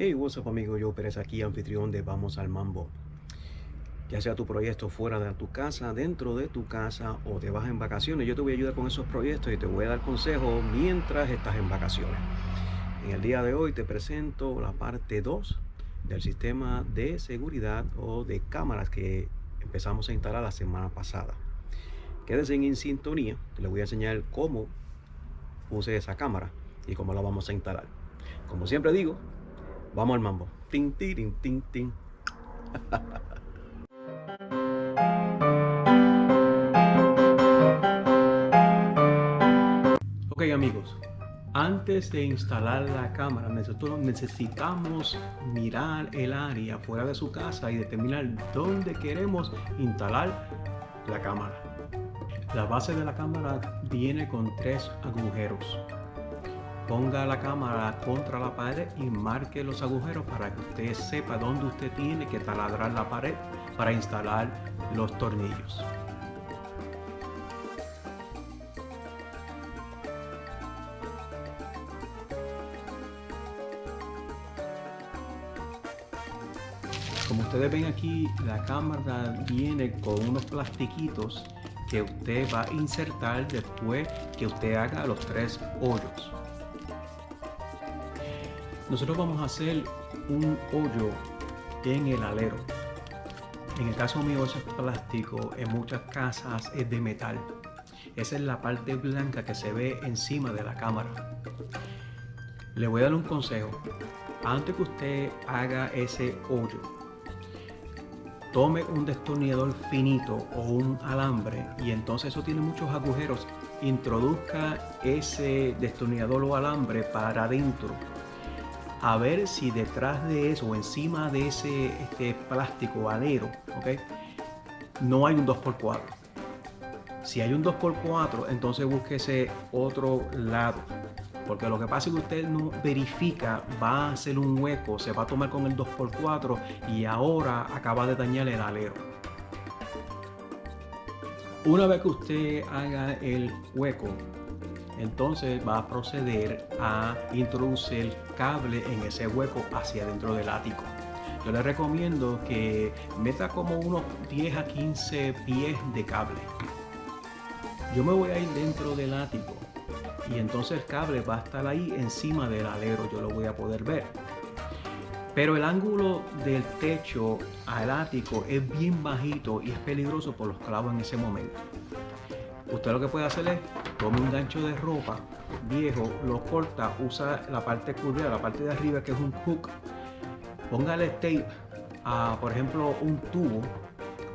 Hey, what's up amigo, yo Pérez aquí, anfitrión de Vamos al Mambo. Ya sea tu proyecto fuera de tu casa, dentro de tu casa o te vas en vacaciones, yo te voy a ayudar con esos proyectos y te voy a dar consejos mientras estás en vacaciones. En el día de hoy te presento la parte 2 del sistema de seguridad o de cámaras que empezamos a instalar la semana pasada. Quédese en sintonía, te le voy a enseñar cómo puse esa cámara y cómo la vamos a instalar. Como siempre digo, Vamos al mambo. Tin, tin, tin, tin. ok amigos, antes de instalar la cámara nosotros necesitamos mirar el área fuera de su casa y determinar dónde queremos instalar la cámara. La base de la cámara viene con tres agujeros ponga la cámara contra la pared y marque los agujeros para que usted sepa dónde usted tiene que taladrar la pared para instalar los tornillos. Como ustedes ven aquí, la cámara viene con unos plastiquitos que usted va a insertar después que usted haga los tres hoyos nosotros vamos a hacer un hoyo en el alero. En el caso mío eso es plástico, en muchas casas es de metal. Esa es la parte blanca que se ve encima de la cámara. Le voy a dar un consejo. Antes que usted haga ese hoyo, tome un destornillador finito o un alambre y entonces eso tiene muchos agujeros. Introduzca ese destornillador o alambre para adentro a ver si detrás de eso o encima de ese este plástico alero, ¿ok? No hay un 2x4. Si hay un 2x4, entonces búsquese otro lado. Porque lo que pasa es que usted no verifica, va a hacer un hueco, se va a tomar con el 2x4 y ahora acaba de dañar el alero. Una vez que usted haga el hueco, entonces va a proceder a introducir cable en ese hueco hacia dentro del ático. Yo le recomiendo que meta como unos 10 a 15 pies de cable. Yo me voy a ir dentro del ático y entonces el cable va a estar ahí encima del alero, yo lo voy a poder ver. Pero el ángulo del techo al ático es bien bajito y es peligroso por los clavos en ese momento. Usted lo que puede hacer es tome un gancho de ropa viejo, lo corta, usa la parte curva, la parte de arriba que es un hook, póngale tape a, por ejemplo, un tubo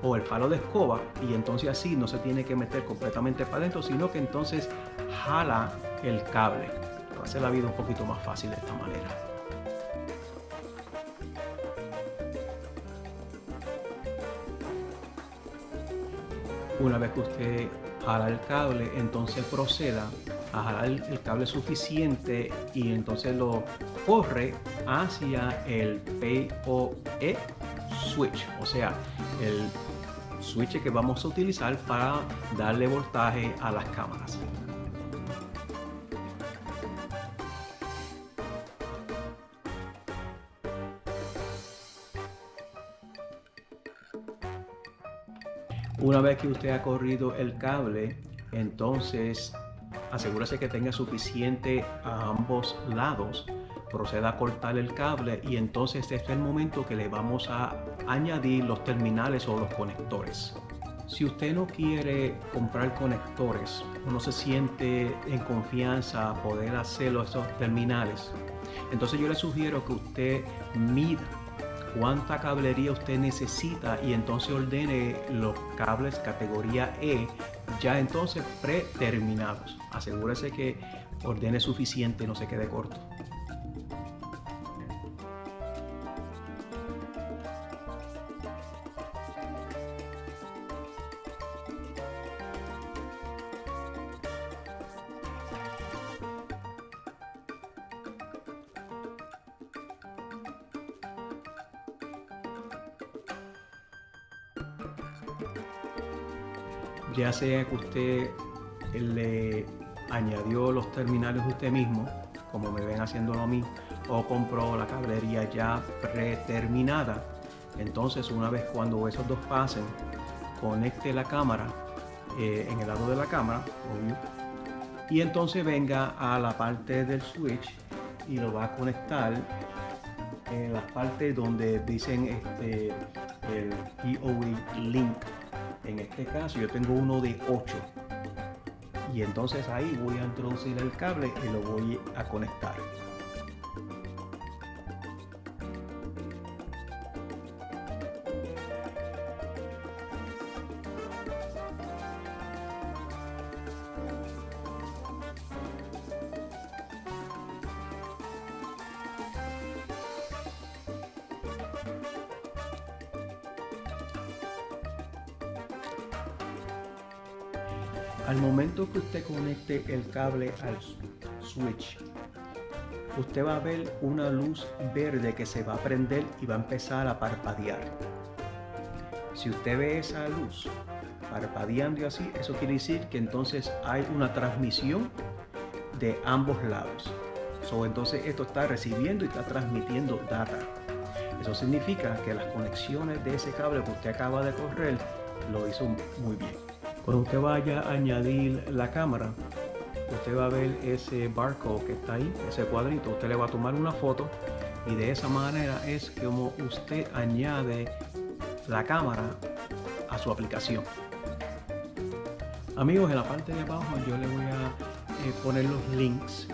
o el palo de escoba y entonces así no se tiene que meter completamente para adentro, sino que entonces jala el cable. Hace la vida un poquito más fácil de esta manera. Una vez que usted jala el cable, entonces proceda a jalar el cable suficiente y entonces lo corre hacia el PoE switch, o sea, el switch que vamos a utilizar para darle voltaje a las cámaras. Una vez que usted ha corrido el cable, entonces asegúrese que tenga suficiente a ambos lados. Proceda a cortar el cable y entonces este es el momento que le vamos a añadir los terminales o los conectores. Si usted no quiere comprar conectores, no se siente en confianza a poder hacerlo esos terminales, entonces yo le sugiero que usted mida cuánta cablería usted necesita y entonces ordene los cables categoría E ya entonces preterminados. Asegúrese que ordene suficiente no se quede corto. Ya sea que usted le añadió los terminales usted mismo, como me ven haciéndolo a mí, o compró la cablería ya preterminada. Entonces una vez cuando esos dos pasen, conecte la cámara eh, en el lado de la cámara, y entonces venga a la parte del switch y lo va a conectar en las partes donde dicen este, el POE link. En este caso yo tengo uno de 8 y entonces ahí voy a introducir el cable y lo voy a conectar. Al momento que usted conecte el cable al switch, usted va a ver una luz verde que se va a prender y va a empezar a parpadear. Si usted ve esa luz parpadeando y así, eso quiere decir que entonces hay una transmisión de ambos lados. entonces esto está recibiendo y está transmitiendo data. Eso significa que las conexiones de ese cable que usted acaba de correr lo hizo muy bien. Cuando usted vaya a añadir la cámara, usted va a ver ese barcode que está ahí, ese cuadrito. Usted le va a tomar una foto y de esa manera es como usted añade la cámara a su aplicación. Amigos, en la parte de abajo yo le voy a eh, poner los links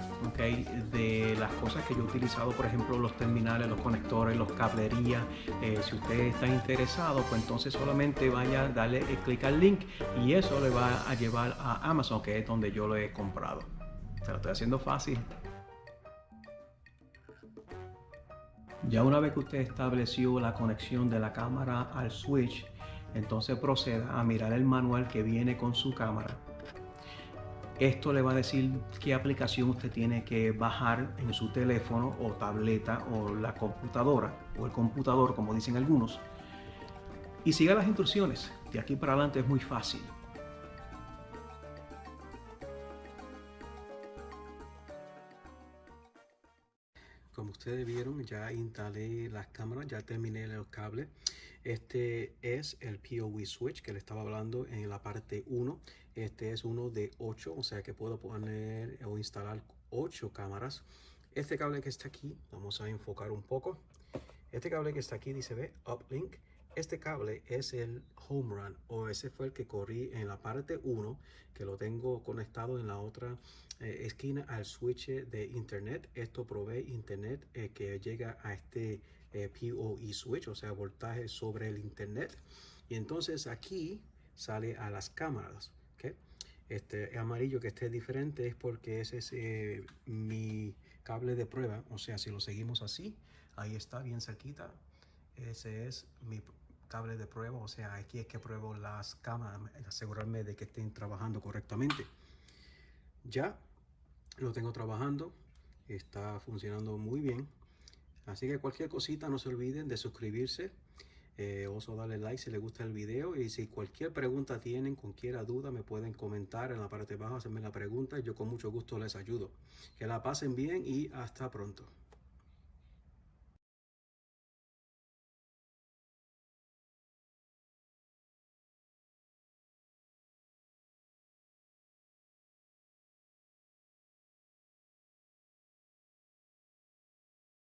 de las cosas que yo he utilizado, por ejemplo, los terminales, los conectores, los cablerías. Eh, si usted está interesado, pues entonces solamente vaya a darle clic al link y eso le va a llevar a Amazon, que es donde yo lo he comprado. Se lo estoy haciendo fácil. Ya una vez que usted estableció la conexión de la cámara al switch, entonces proceda a mirar el manual que viene con su cámara esto le va a decir qué aplicación usted tiene que bajar en su teléfono o tableta o la computadora o el computador, como dicen algunos. Y siga las instrucciones. De aquí para adelante es muy fácil. Ustedes vieron, ya instalé las cámaras, ya terminé los cables. Este es el POV switch que le estaba hablando en la parte 1. Este es uno de 8, o sea que puedo poner o instalar 8 cámaras. Este cable que está aquí, vamos a enfocar un poco. Este cable que está aquí dice, ve, uplink. Este cable es el home run o ese fue el que corrí en la parte 1 que lo tengo conectado en la otra eh, esquina al switch de internet. Esto provee internet eh, que llega a este eh, PoE switch, o sea, voltaje sobre el internet. Y entonces aquí sale a las cámaras. Este amarillo que esté diferente es porque ese es mi cable de prueba. O sea, si lo seguimos así, ahí está bien cerquita. Ese es mi cable de prueba. O sea, aquí es que pruebo las cámaras, asegurarme de que estén trabajando correctamente. Ya lo tengo trabajando. Está funcionando muy bien. Así que cualquier cosita no se olviden de suscribirse eh, oso darle like si les gusta el video y si cualquier pregunta tienen, cualquier duda me pueden comentar en la parte de abajo, hacerme la pregunta yo con mucho gusto les ayudo. Que la pasen bien y hasta pronto.